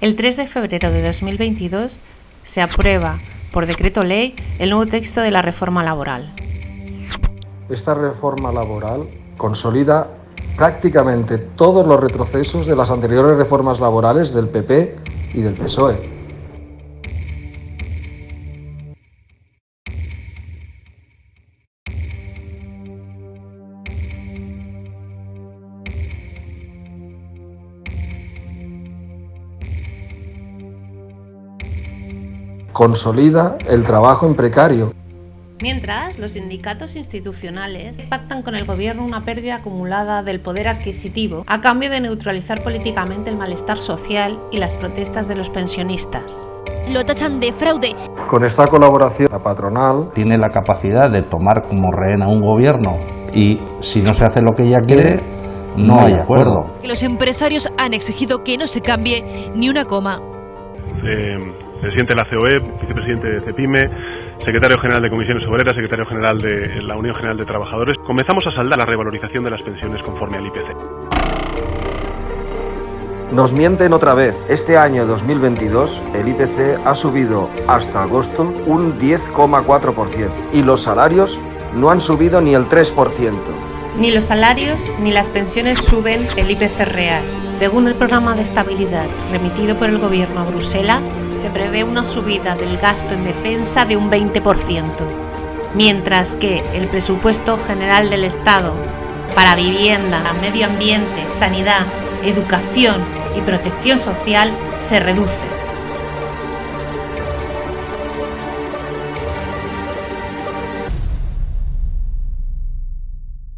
El 3 de febrero de 2022 se aprueba por decreto ley el nuevo texto de la reforma laboral. Esta reforma laboral consolida prácticamente todos los retrocesos de las anteriores reformas laborales del PP y del PSOE. Consolida el trabajo en precario. Mientras, los sindicatos institucionales pactan con el gobierno una pérdida acumulada del poder adquisitivo a cambio de neutralizar políticamente el malestar social y las protestas de los pensionistas. Lo tachan de fraude. Con esta colaboración, la patronal tiene la capacidad de tomar como rehén a un gobierno y si no se hace lo que ella quiere, no hay acuerdo. Los empresarios han exigido que no se cambie ni una coma. Eh presidente de la COE, vicepresidente de CEPIME, secretario general de Comisiones Obreras, secretario general de la Unión General de Trabajadores, comenzamos a saldar la revalorización de las pensiones conforme al IPC. Nos mienten otra vez. Este año 2022 el IPC ha subido hasta agosto un 10,4% y los salarios no han subido ni el 3%. Ni los salarios ni las pensiones suben el IPC real. Según el programa de estabilidad remitido por el Gobierno a Bruselas, se prevé una subida del gasto en defensa de un 20%, mientras que el presupuesto general del Estado para vivienda, medio ambiente, sanidad, educación y protección social se reduce.